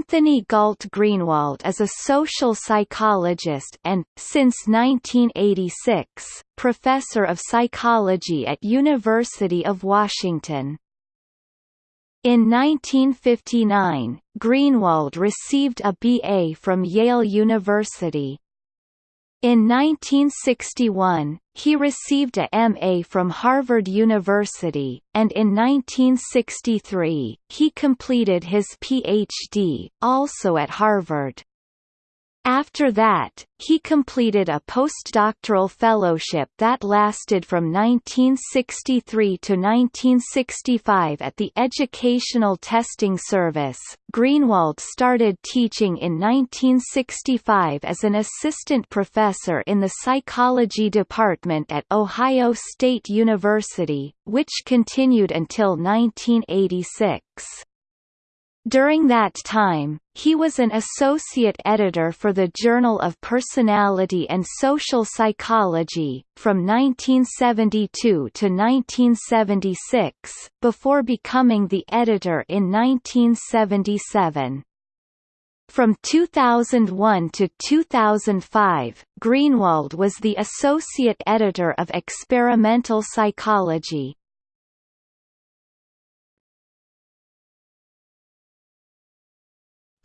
Anthony Galt Greenwald is a social psychologist and, since 1986, professor of psychology at University of Washington. In 1959, Greenwald received a BA from Yale University. In 1961, he received a MA from Harvard University, and in 1963, he completed his PhD, also at Harvard. After that, he completed a postdoctoral fellowship that lasted from 1963 to 1965 at the Educational Testing Service. Greenwald started teaching in 1965 as an assistant professor in the psychology department at Ohio State University, which continued until 1986. During that time, he was an associate editor for the Journal of Personality and Social Psychology, from 1972 to 1976, before becoming the editor in 1977. From 2001 to 2005, Greenwald was the associate editor of Experimental Psychology.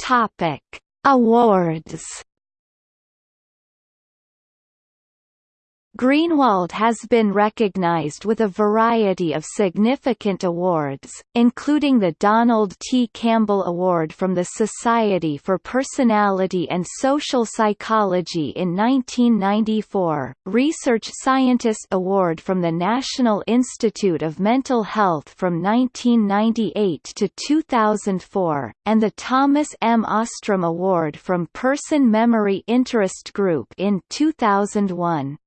Topic: Awards Greenwald has been recognized with a variety of significant awards, including the Donald T. Campbell Award from the Society for Personality and Social Psychology in 1994, Research Scientist Award from the National Institute of Mental Health from 1998 to 2004, and the Thomas M. Ostrom Award from Person Memory Interest Group in 2001.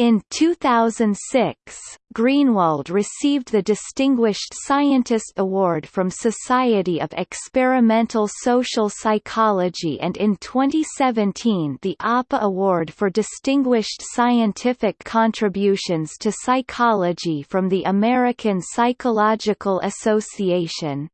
In 2006, Greenwald received the Distinguished Scientist Award from Society of Experimental Social Psychology and in 2017 the APA Award for Distinguished Scientific Contributions to Psychology from the American Psychological Association.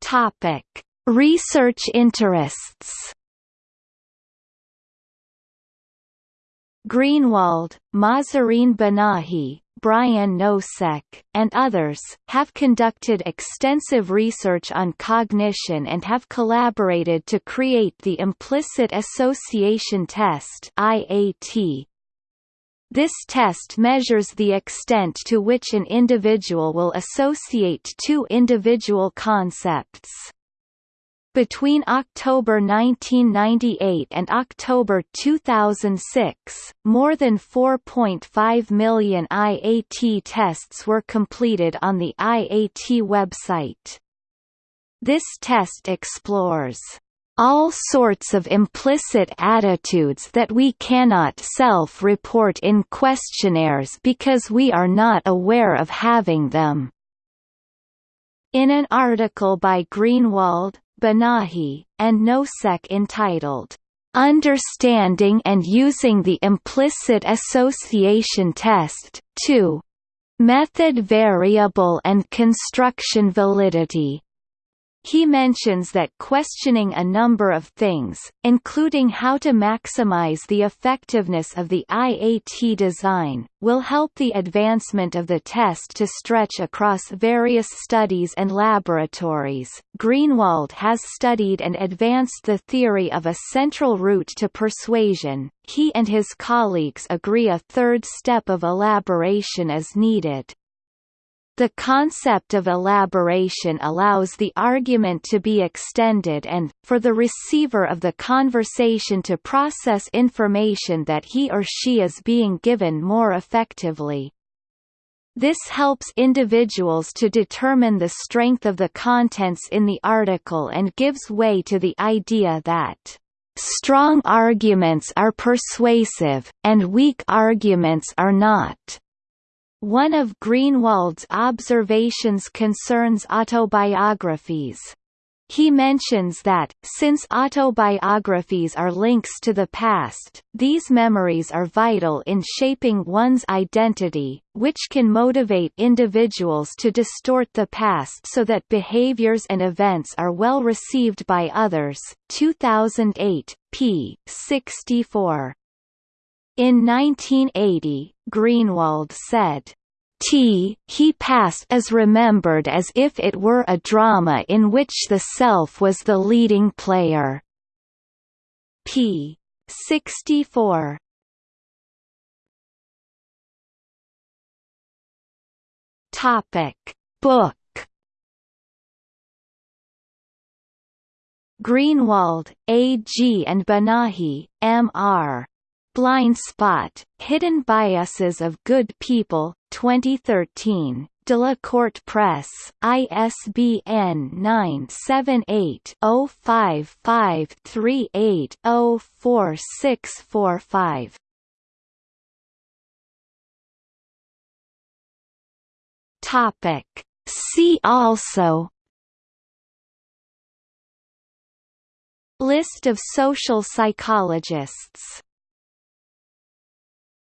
Topic Research interests Greenwald, Mahzarin Banaji, Brian Nosek, and others, have conducted extensive research on cognition and have collaborated to create the Implicit Association Test IAT, this test measures the extent to which an individual will associate two individual concepts. Between October 1998 and October 2006, more than 4.5 million IAT tests were completed on the IAT website. This test explores all sorts of implicit attitudes that we cannot self-report in questionnaires because we are not aware of having them. In an article by Greenwald, Banaji, and Nosek entitled, "'Understanding and Using the Implicit Association Test, 2. Method Variable and Construction Validity' He mentions that questioning a number of things, including how to maximize the effectiveness of the IAT design, will help the advancement of the test to stretch across various studies and laboratories. Greenwald has studied and advanced the theory of a central route to persuasion. He and his colleagues agree a third step of elaboration is needed. The concept of elaboration allows the argument to be extended and, for the receiver of the conversation to process information that he or she is being given more effectively. This helps individuals to determine the strength of the contents in the article and gives way to the idea that strong arguments are persuasive, and weak arguments are not. One of Greenwald's observations concerns autobiographies. He mentions that, since autobiographies are links to the past, these memories are vital in shaping one's identity, which can motivate individuals to distort the past so that behaviors and events are well received by others. 2008, p. 64. In 1980, Greenwald said, T he passed is remembered as if it were a drama in which the self was the leading player. p. 64 Topic Book Greenwald, A. G. and Banaji, M. R. Blind Spot, Hidden Biases of Good People, 2013. Delacorte Press, ISBN 978-05538-04645. Topic. See also List of social psychologists